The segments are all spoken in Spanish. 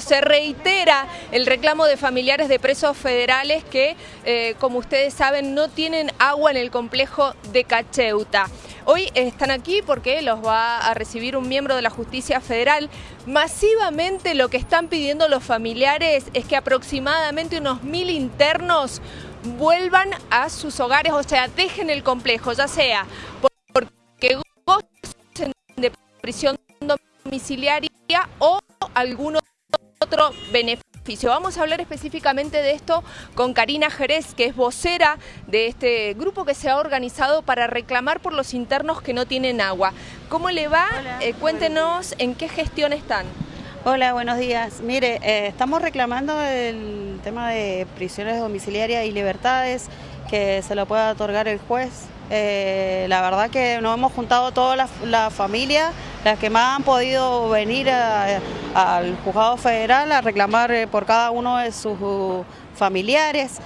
Se reitera el reclamo de familiares de presos federales que, eh, como ustedes saben, no tienen agua en el complejo de Cacheuta. Hoy están aquí porque los va a recibir un miembro de la Justicia Federal. Masivamente lo que están pidiendo los familiares es que aproximadamente unos mil internos vuelvan a sus hogares, o sea, dejen el complejo, ya sea porque gocen de prisión domiciliaria o algunos otro beneficio. Vamos a hablar específicamente de esto con Karina Jerez, que es vocera de este grupo que se ha organizado para reclamar por los internos que no tienen agua. ¿Cómo le va? Eh, cuéntenos en qué gestión están. Hola, buenos días. Mire, eh, estamos reclamando el tema de prisiones domiciliarias y libertades, que se lo pueda otorgar el juez. Eh, la verdad que nos hemos juntado toda la familia las que más han podido venir al juzgado federal a reclamar eh, por cada uno de sus familiares,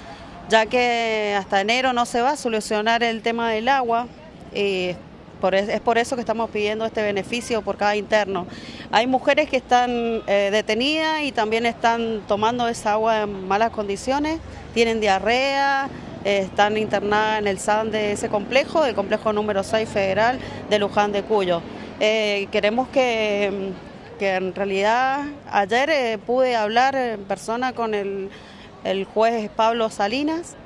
ya que hasta enero no se va a solucionar el tema del agua. Y es por eso que estamos pidiendo este beneficio por cada interno. Hay mujeres que están eh, detenidas y también están tomando esa agua en malas condiciones, tienen diarrea, están internadas en el SAN de ese complejo, el complejo número 6 federal de Luján de Cuyo. Eh, queremos que, en realidad ayer eh, pude hablar en persona con el, juez Pablo Salinas,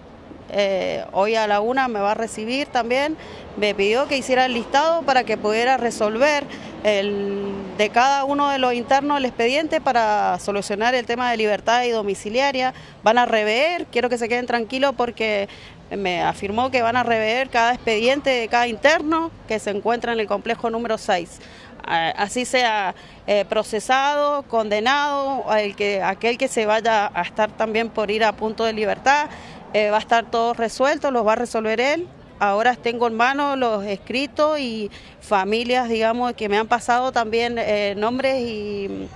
eh, hoy a la una me va a recibir también, me pidió que hiciera el listado para que pudiera resolver el, de cada uno de los internos el expediente para solucionar el tema de libertad y domiciliaria. Van a rever, quiero que se queden tranquilos porque me afirmó que van a rever cada expediente de cada interno que se encuentra en el complejo número 6. Así sea eh, procesado, condenado, que, aquel que se vaya a estar también por ir a punto de libertad, eh, va a estar todo resuelto, los va a resolver él. Ahora tengo en mano los escritos y familias, digamos, que me han pasado también eh, nombres y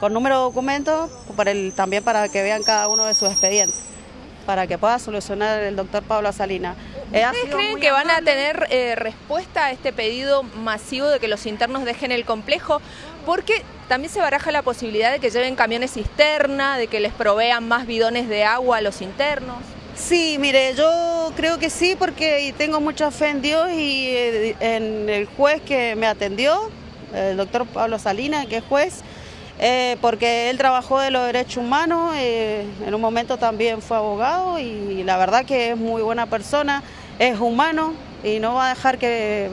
con número de documentos, para el, también para que vean cada uno de sus expedientes para que pueda solucionar el doctor Pablo Salina. Eh, ¿Ustedes creen que van a tener eh, respuesta a este pedido masivo de que los internos dejen el complejo? Porque también se baraja la posibilidad de que lleven camiones cisterna, de que les provean más bidones de agua a los internos. Sí, mire, yo creo que sí porque tengo mucha fe en Dios y eh, en el juez que me atendió, el doctor Pablo Salina, que es juez, eh, porque él trabajó de los derechos humanos, eh, en un momento también fue abogado y la verdad que es muy buena persona, es humano y no va a dejar que,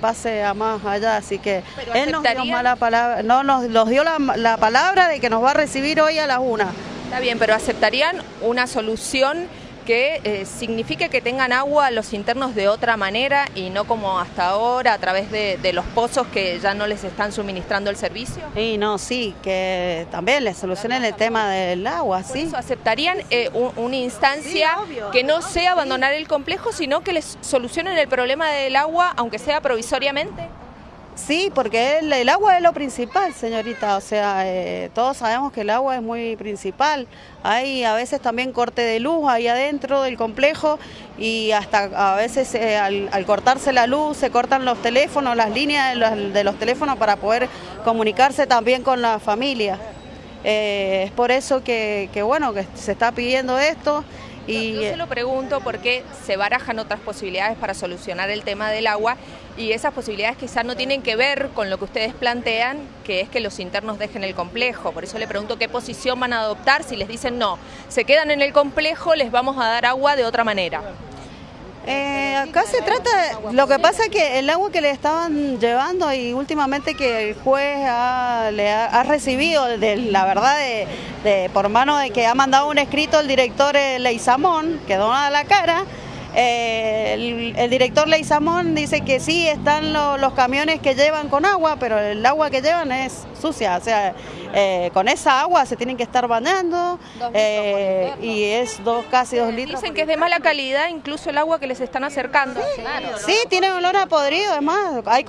pase a más allá, así que él nos dio, mala palabra, no, nos, nos dio la, la palabra de que nos va a recibir hoy a las una. Está bien, pero ¿aceptarían una solución que eh, signifique que tengan agua los internos de otra manera y no como hasta ahora a través de, los pozos que ya no les están suministrando el servicio? Sí, no, sí, que también les solucionen el tema del agua, sí. ¿Aceptarían eh, una instancia que no sea abandonar el complejo, sino que les solucionen el problema del agua, aunque sea provisoriamente? Sí, porque el, agua es lo principal, señorita. O sea, eh, todos sabemos que el agua es muy principal. Hay a veces también corte de luz ahí adentro del complejo y hasta a veces eh, al, cortarse la luz se cortan los teléfonos, las líneas de los, teléfonos para poder comunicarse también con la familia. Eh, es por eso que, que, bueno, que se está pidiendo esto. Y... Yo se lo pregunto porque se barajan otras posibilidades para solucionar el tema del agua y esas posibilidades quizás no tienen que ver con lo que ustedes plantean, que es que los internos dejen el complejo. Por eso le pregunto qué posición van a adoptar si les dicen no, se quedan en el complejo, les vamos a dar agua de otra manera. Eh, acá se trata, lo que pasa es que el agua que le estaban llevando y últimamente que el juez ha, le ha, recibido, de, la verdad, de, por mano de que ha mandado un escrito el director Leizamón, que dona la cara, eh, el, director Leizamón dice que sí, están los camiones que llevan con agua, pero el agua que llevan es sucia, o sea, eh, con esa agua se tienen que estar bañando eh, y es dos, casi dos litros. Dicen que es de mala calidad incluso el agua que les están acercando. Sí, tiene olor a podrido, además hay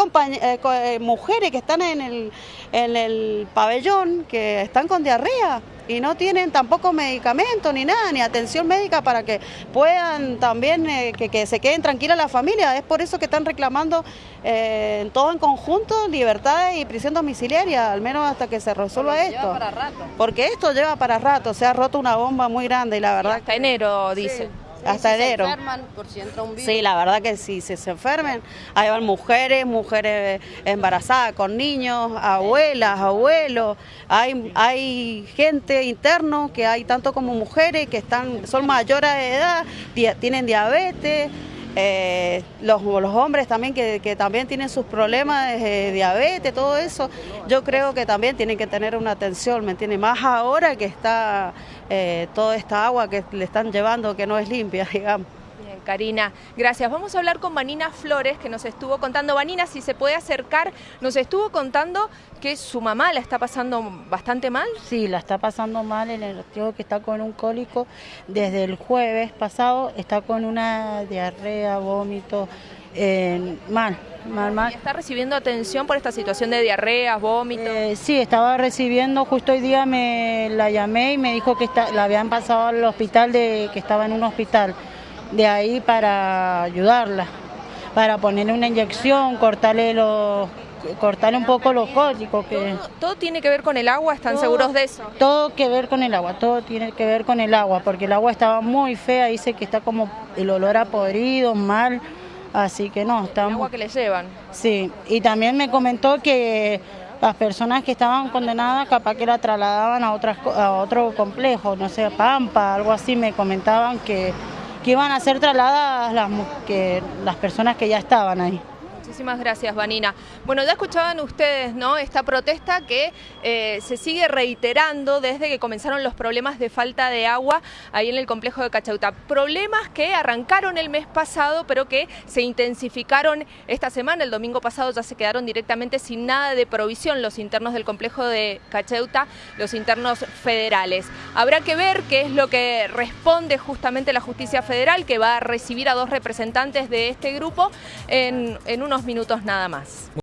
mujeres que están en el, en el pabellón que están con diarrea y no tienen tampoco medicamento ni nada, ni atención médica para que puedan también eh, que, se queden tranquilas las familias. Es por eso que están reclamando eh, todo en conjunto libertad y prisión domiciliaria, al menos hasta que se resuelva esto. Para rato. Porque esto lleva para rato, se ha roto una bomba muy grande y la verdad... hasta enero, dice hasta enero. Se enferman por si entra un virus. Sí, la verdad que sí, si se enfermen, ahí van mujeres, mujeres embarazadas con niños, abuelas, abuelos, hay, hay gente interno que hay tanto como mujeres que están, son mayores de edad, tienen diabetes. Eh, los, los, hombres también que, también tienen sus problemas de diabetes, todo eso, yo creo que también tienen que tener una atención, ¿me entiende? Más ahora que está eh, toda esta agua que le están llevando que no es limpia, digamos. Karina, gracias. Vamos a hablar con Vanina Flores, que nos estuvo contando. Vanina, si se puede acercar, nos estuvo contando que su mamá la está pasando bastante mal. Sí, la está pasando mal, el tío que está con un cólico desde el jueves pasado, está con una diarrea, vómito, mal, mal, mal. ¿Está recibiendo atención por esta situación de diarreas, vómitos? Eh, sí, estaba recibiendo, justo hoy día me la llamé y me dijo que está, la habían pasado al hospital, de que estaba en un hospital, de ahí para ayudarla, para ponerle una inyección, cortarle los cortarle un poco los cólicos. Que... ¿Todo, tiene que ver con el agua? ¿Están seguros de eso? Todo que ver con el agua, todo tiene que ver con el agua, porque el agua estaba muy fea, dice que está como el olor a podrido, mal. Así que no, estamos... El agua que le llevan. Sí, y también me comentó que las personas que estaban condenadas capaz que la trasladaban a, otras, a otro complejo, no sé, Pampa, algo así, me comentaban que, que iban a ser trasladadas las, que, las personas que ya estaban ahí. Muchísimas gracias, Vanina. Bueno, ya escuchaban ustedes, ¿no? Esta protesta que eh, se sigue reiterando desde que comenzaron los problemas de falta de agua ahí en el complejo de Cachauta. Problemas que arrancaron el mes pasado, pero que se intensificaron esta semana. El domingo pasado ya se quedaron directamente sin nada de provisión los internos del complejo de Cachauta, los internos federales. Habrá que ver qué es lo que responde justamente la justicia federal, que va a recibir a dos representantes de este grupo en, en unos minutos nada más.